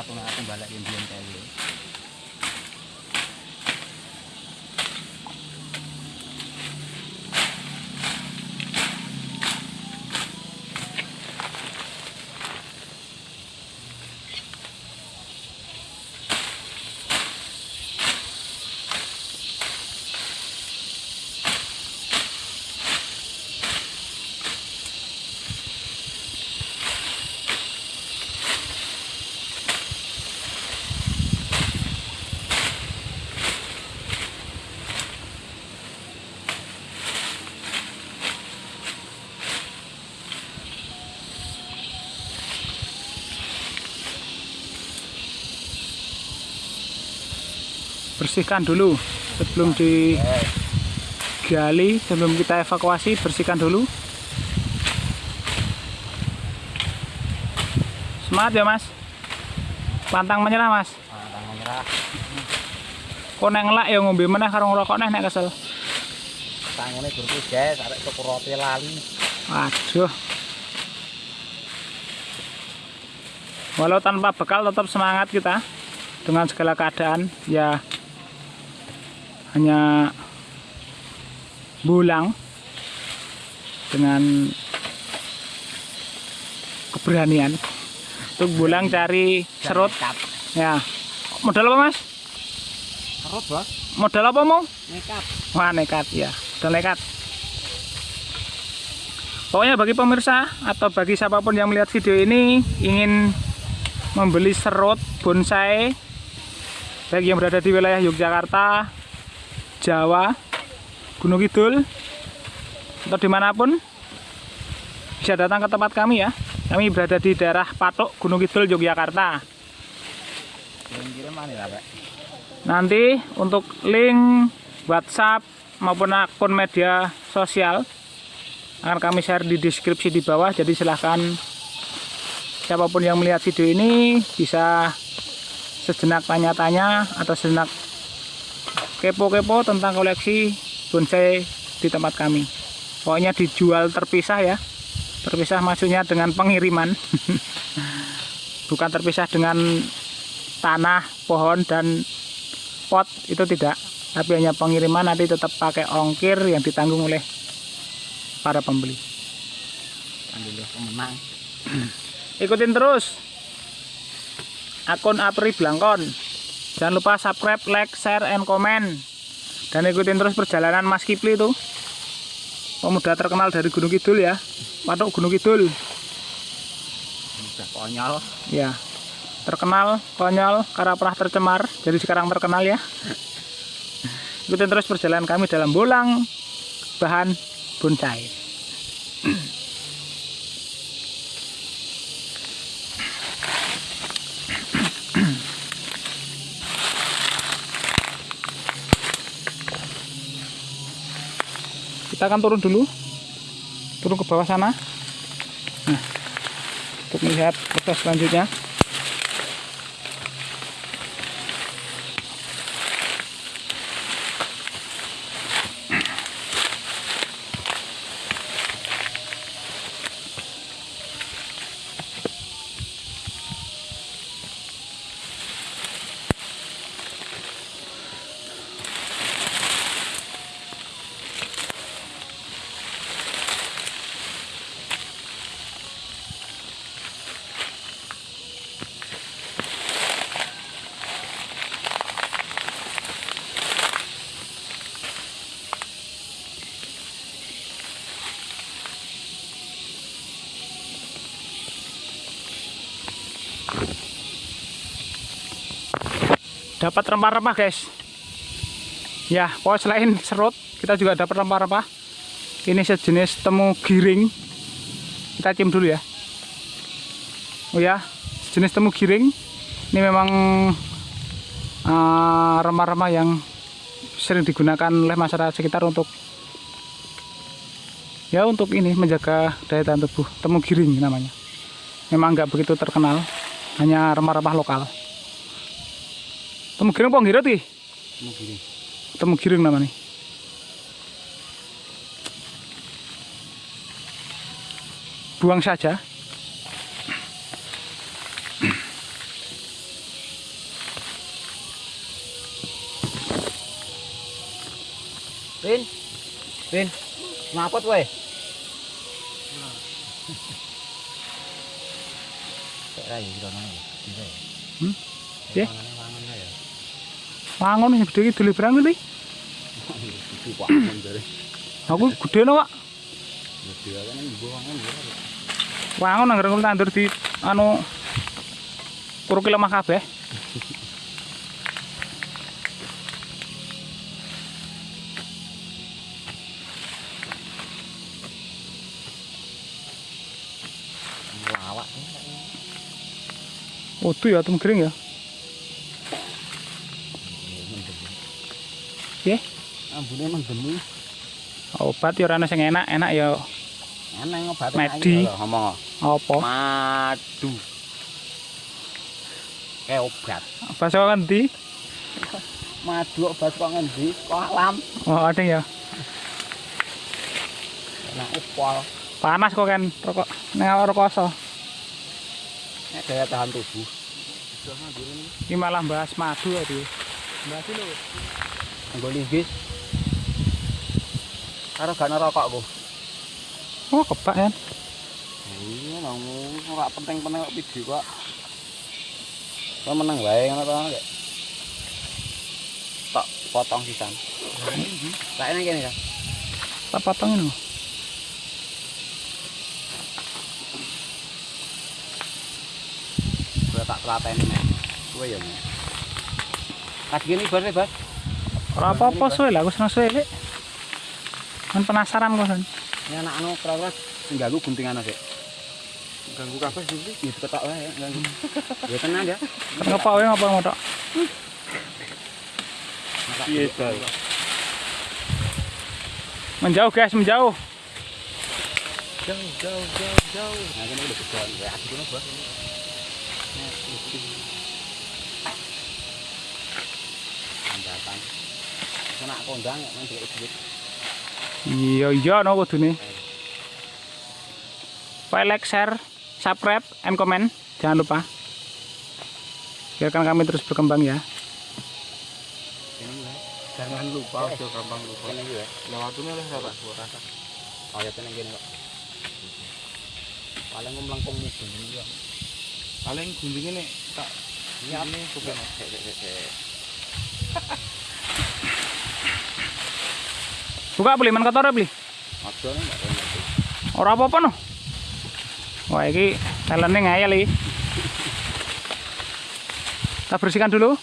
Yo aku nek aku balik mbiyen kae. bersihkan dulu sebelum digali sebelum kita evakuasi bersihkan dulu semangat ya mas pantang menyerah mas Ah, tangan merah. kok nek ngelak ya ngombe meneh karo ngerokok neh nek kesel Tangane durku guys, arek tuku roti lali. waduh walau tanpa bekal tetap semangat kita dengan segala keadaan ya hanya bulang dengan keberanian. Untuk bulang cari serut. Ya. Modal apa mas? Serut, Bos. modal apa mau Nekat. wah nekat. Ya udah nekat. Pokoknya bagi pemirsa atau bagi siapa pun yang melihat video ini ingin membeli serut bonsai baik yang berada di wilayah Yogyakarta Jawa Gunung Kidul atau di mana pun bisa datang ke tempat kami ya. Kami berada di daerah Patok Gunung Kidul Yogyakarta. Nanti untuk link WhatsApp maupun akun media sosial akan kami share di deskripsi di bawah. Jadi silahkan siapa pun yang melihat video ini bisa sejenak tanya-tanya atau sejenak kepo-kepo tentang koleksi bonsai di tempat kami. Pokoknya dijual terpisah ya. Terpisah maksudnya dengan pengiriman. Bukan terpisah dengan tanah, pohon dan pot. Itu tidak. Tapi hanya pengiriman nanti tetap pakai ongkir yang ditanggung oleh para pembeli. Ikutin terus. Akun Apri Blangkon jangan lupa subscribe, like, share, and comment. Dan ikutin terus perjalanan Mas Kipli itu. Pemuda terkenal dari Gunung Kidul ya. Patok Gunung Kidul. Udah konyol. ya terkenal, konyol, karena pernah tercemar jadi sekarang terkenal ya. Ikutin terus perjalanan kami dalam bolang bahan bonsai kita akan turun dulu. Turun ke bawah sana. Nah, untuk melihat proses selanjutnya dapat rempah-rempah guys. Ya pokoknya selain serut kita juga dapat rempah-rempah. Ini sejenis temu giring. Kita cium dulu ya. Oh ya sejenis temu giring. Ini memang eh, rempah-rempah yang sering digunakan oleh masyarakat sekitar untuk ya untuk ini menjaga daya tahan tubuh. Temu giring namanya. Memang nggak begitu terkenal hanya rempah-rempah lokal Temu giring apa ngirit iki? Temu giring. Temu giring namanya. Buang saja. Rin. Rin. Ngapot wae. Kok ra iki Hmm? Iya. Wangun. Wangon yang gede iki dulu berang dari. Aku gede no, Pak. Wangon nang ngurung tandur di anu Puruk lemah kabeh. Lawak. Utuh ya tem kering ya. Piye? Ambune mendemi. Obat ya ora ana sing enak, enak ya Eneng obat Medi. ngomong. apa? Madu. Kayak obat. Pas kok ngendi? Madu obat kok ngendi? Kok alam. Oh, ada ya. Enak upol. Panas kok kan rokok ning awak rekoso. Nek daya tahan tubuh. Iki malah bahas madu ya dia. Bahas lho. Nggo linggis. Karo gak rokok ku. Oh, kebak kan. Iya, nang ora penting-penting kok video kok. Kok meneng wae ngono to, Kak. Tok potong sisan. Tak nang kene ya. Tak potongin lho. Gue tak telateni nek. Kowe ya. Nek. Kas gini bar bar. Ora apa-apa suwe lah, aku seneng suwe lek. Kan penasaran kok kan. Ini anak anu kira-kira ganggu guntingan aja. ganggu kafe sih Itu ketok wae ya, ganggu. Ya tenang ya. Ngapa wae ngapa ngotok. iya dal Menjauh guys, menjauh. jauh jauh jauh jauh Nah, ini udah gede. Ya, asik Kena kondang main duit duit. Iya, iya no kudune. Pak like, share, subscribe, and comment. Jangan lupa. Biarkan kami terus berkembang ya. Ya. jangan lupa ojo gampang lupa Ini ya. lewatnya lah rata suara Oh, ya tenang gini kok. Paling ngomong melengkung ini ya. paling guntingnya nih tak Iya, ini bukan Sik, sik, sik, sik. Buka beli, man kotor ya, beli. Ojo nih, Mbak. Ini. Ora apa-apa no. Wah, iki talene ngayal iki. Kita bersihkan dulu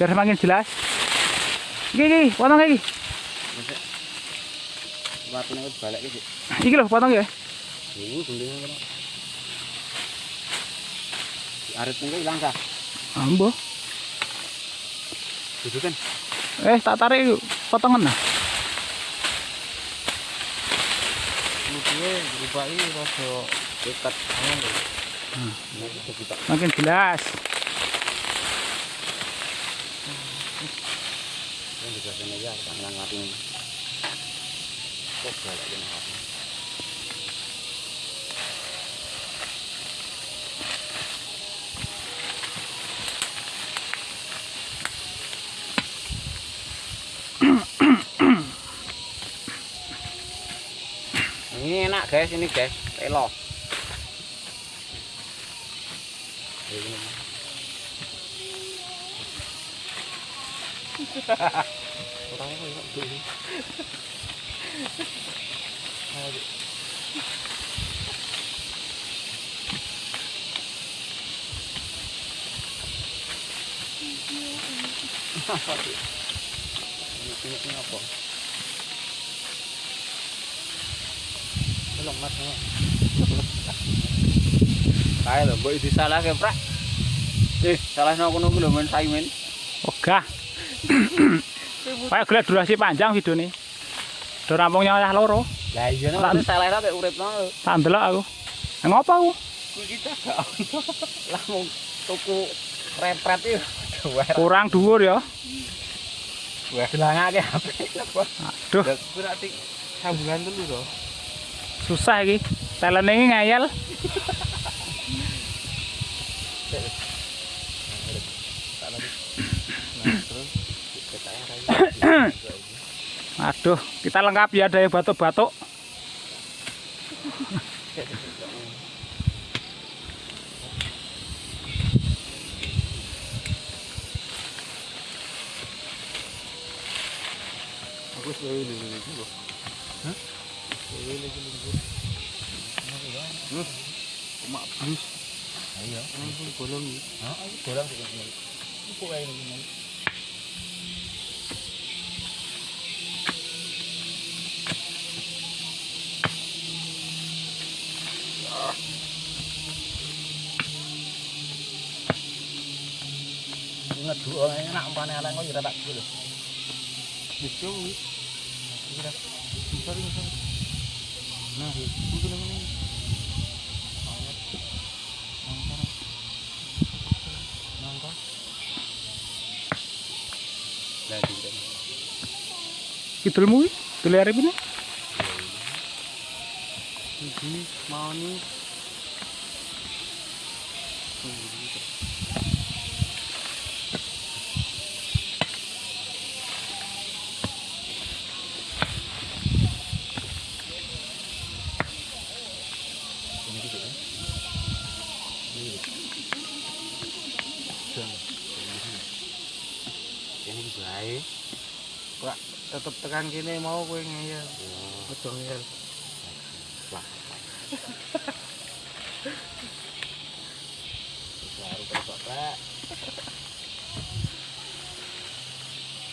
biar semakin jelas. Iki iki, potong iki. Masuk. Watune wis balik iki. Iki lho, potong ya. Ini kena. Arit ini hilang kah? Ambo. Duduk kan? Eh, tak tarik potongan nah. Berubah ini rasa Dekat. kita. Makin jelas. Ini juga sini ya, tak ngelangkat ini. Kok balik ini apa? Ini enak guys, ini guys, elo. Ini. Orang apa ya? Dulu. Apa sih? Ini ini apa? Mas. Kayak lho, mbok disalah ke, Prak. Eh, salah nang kono ku lho men Saimin. Ogah. Kayak gelek durasi panjang video nih. Udah rampung nyawah loro. Lah iya nek uripno. Tak ndelok aku. Ngopo aku? Ku kita gak ono. Lah mung tuku repret iki. Kurang dhuwur ya. Wah, dilangake HP. Aduh, berarti sambungan dulu loh susah iki. Talene iki ngayal. Aduh, kita lengkap ya ada batuk-batuk. Aku suwe ini iki lho. Hah? Suwe ini iki lho. Hmm. Mak blus. Iya. Ini bolong iki. Heeh, goreng sik ngene. Iku kae ngene. Ngeduk enak ya tak dulu. Wis yo wis. Kira. Sorry, sorry. Nah, itu namanya. Dulu arep ini. Iki mau nih. Ini bae. Kok tetep tekan kene mau kowe ngeyel. Ojo ngeyel. Baru.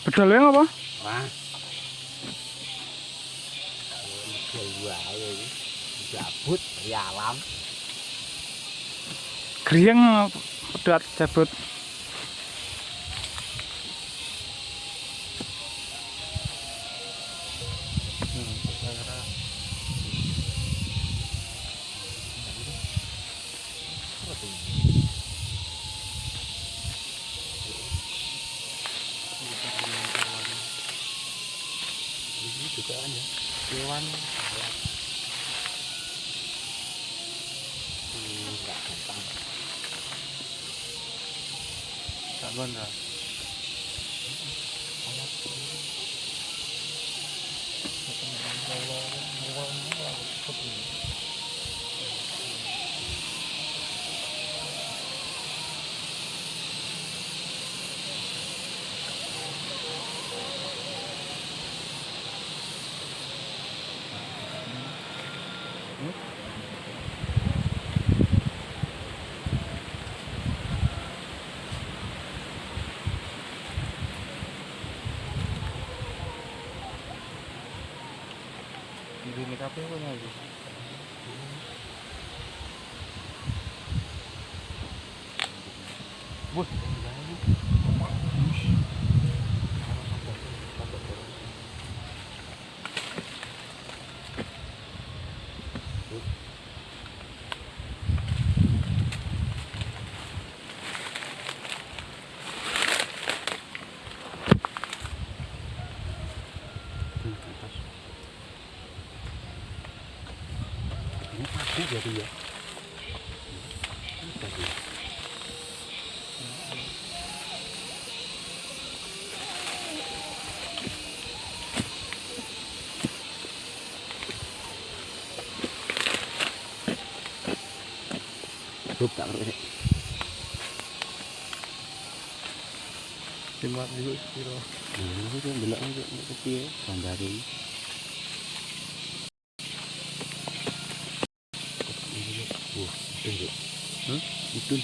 Bedol yang apa? Wah. Gua ayo iki. Gabut dari alam. Grieng pedot jabut. Kan ya. Kewan Hmm, enggak gampang. tak gondra. Ini kok lagi. Wah, Ini pagi jadi ya. Rup tak ngerti. simak dulu aja untuk kepiye gambar ini. Wah, itu Nduk. Hah? Itu.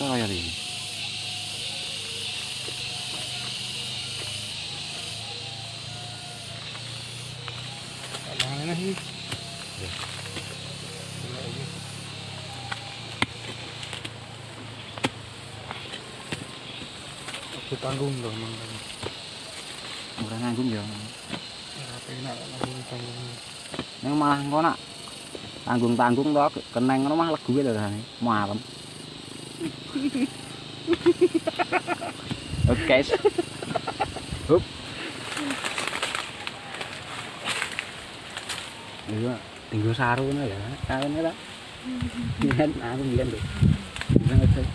Bisa ya ini. Mana sih? Ya. Simak lagi. Aku tanggung dong, mang. Ora nanggung ya. Apa enak tanggung tanggung. Nang malah engko nak tanggung-tanggung to keneng ngono mah legu lho rasane. Malem. Oke, guys. Hup. Iya, tinggal saru ngono ya. Kawene ta. Biyen aku lho. Biyen ngecek.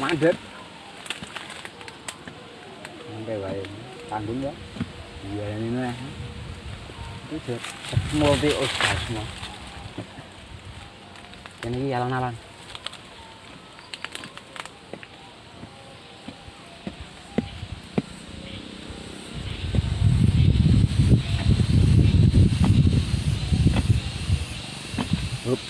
Mandek. sampai wae tanggung ya iya ini nih itu jet multi orgasme ini alon-alon Hup.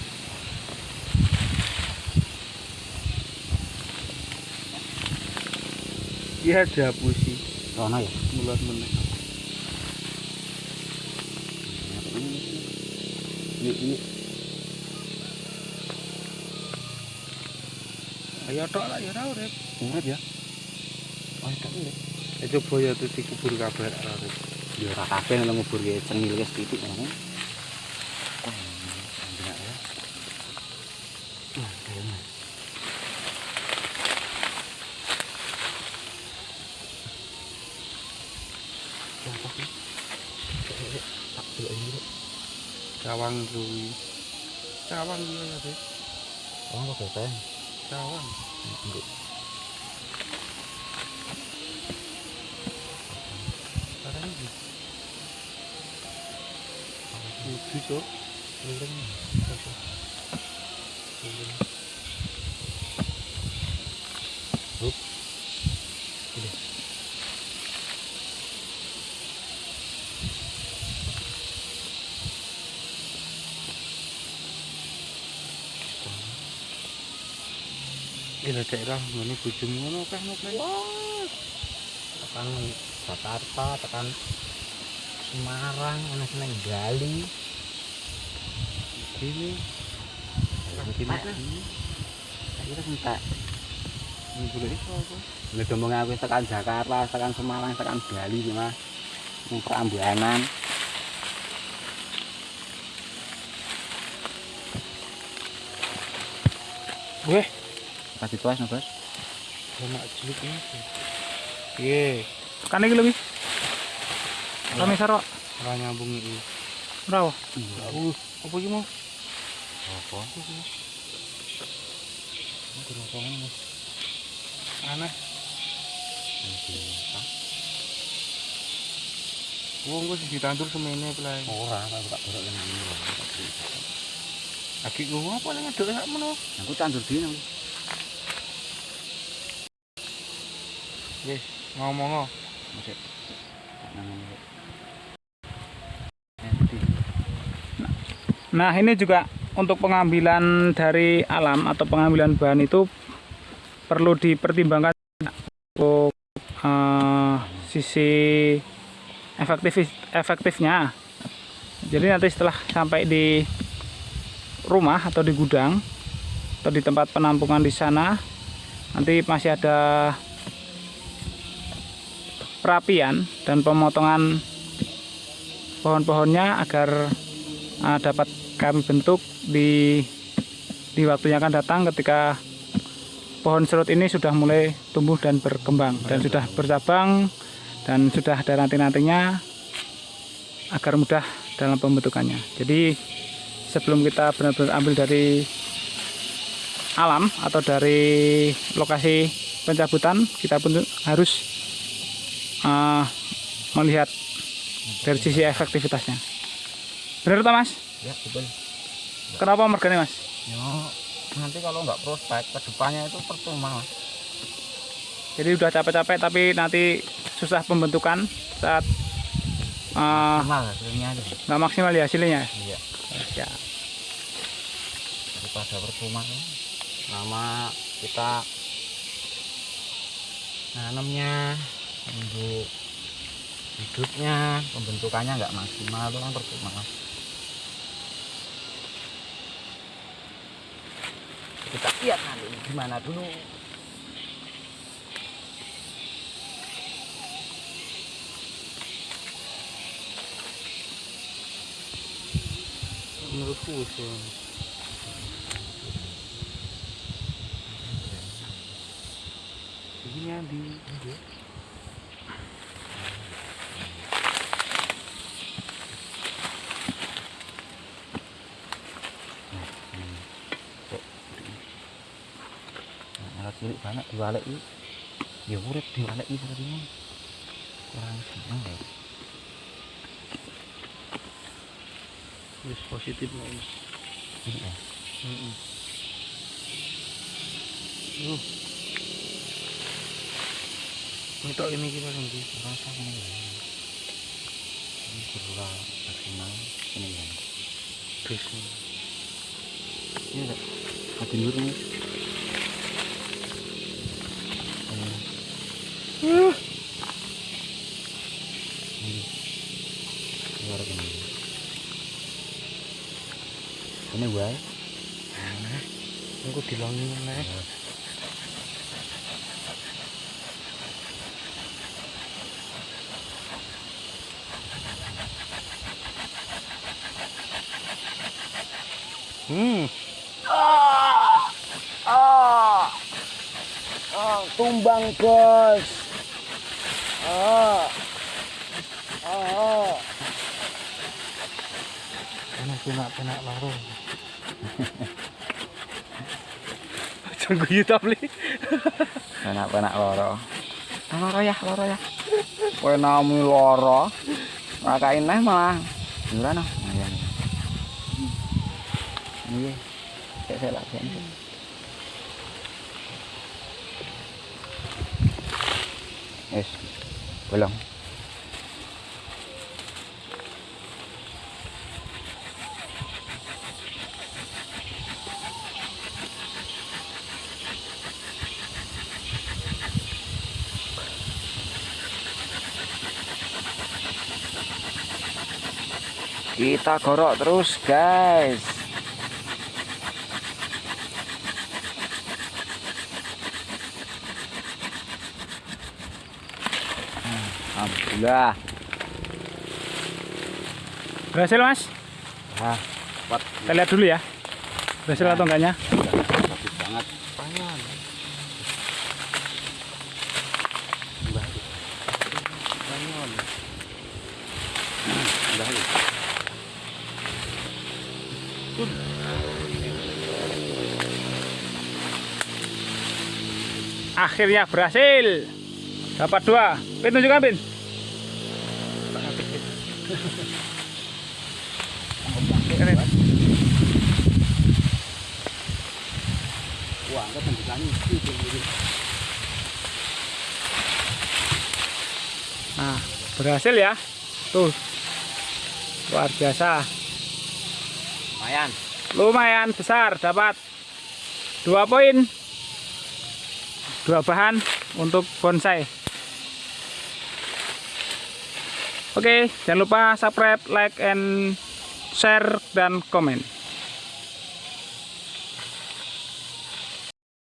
Iya ada pusi. Rono ya Mulat meneh. ini ini Ayo tok lah ya ora urip. urip ya oh itu urip Ya coba ya terus dikubur kabeh ora urip. ya ora kabeh nang ngubur ge cengil ngono wah enak ya wah kayaknya Siapa sih? Eh, eh, eh, Tak dulu ini dulu. Cawang kuwi. Cawang kuwi ya sih. Oh, kok beten? Cawang. Enggak. Sekarang iki. Lucu cok. Keliling. Hup. Udah. Ini daerah mana bojomu ngono. Wah. Tekan Jakarta, tekan Semarang, ana seneng Bali. Ini Mungkin entek. ini boleh iso apa? Nek ngomong aku tekan Jakarta, tekan Semarang, tekan Bali sih Mas. Ning Prambanan. Weh, Kasih tuas no, Bos. sama cilik ini. Iya, Kan iki lebih. Kami saro ora nyambung iki. ora. Uh, apa iki mau? Apa? Aneh. Wong ditandur semene play. Ora, aku tak ini. Aki ning sak meno? Aku tandur dino. Wis, ngomong Masih. Namanya. Nanti. Nah, ini juga untuk pengambilan dari alam atau pengambilan bahan itu perlu dipertimbangkan untuk eh, sisi efektif efektifnya. Jadi nanti setelah sampai di rumah atau di gudang atau di tempat penampungan di sana nanti masih ada perapian dan pemotongan pohon-pohonnya agar uh, dapat kami bentuk di di waktu yang akan datang ketika pohon serut ini sudah mulai tumbuh dan berkembang dan sudah bercabang dan sudah ada nanti-nantinya agar mudah dalam pembentukannya. Jadi sebelum kita benar-benar ambil dari alam atau dari lokasi pencabutan kita pun harus uh, melihat dari sisi efektivitasnya. Benar tak mas? Ya, betul. Kenapa mergane mas? Ya, nanti kalau nggak prospek ke depannya itu percuma Mas. Jadi udah capek-capek tapi nanti susah pembentukan saat uh, Maksimal hasilnya nggak maksimal ya hasilnya. Iya. Ya. daripada percuma. Lama kita nanamnya untuk hidupnya pembentukannya nggak maksimal itu kan percuma kita lihat nanti gimana dulu Menurutku wis. Bang. Iki nyandi. Banget diwalek iki. Ya urip iki seperti ini. kurang seneng ya Wis positif lah ini. iya Heeh. Yo. Untuk ini gimana nih? rasa ini ya ini kurang maksimal ini ya Terus ini ada hati dulu nih ini keluar ini gue aku dilangin nih. Hmm. tumbang bos ah ah Enak penak penak larung. Jangan hitam li. enak-enak loro. Loro ya loro ya. Kowe nami loro rakain neh malah. Jura no. Ayo iya saya saya latihan Yes, belum. Kita gorok terus, guys. Alhamdulillah. Berhasil mas? Ah, kuat Kita lihat dulu ya. Berhasil atau enggaknya? Akhirnya berhasil. Dapat dua. Pin tunjukkan Pin. Wah, enggak tunjukannya. Nah, berhasil ya. Tuh. Luar biasa. Lumayan. Lumayan besar dapat dua poin. Dua bahan untuk bonsai. Oke, jangan lupa subscribe, like, and share dan komen.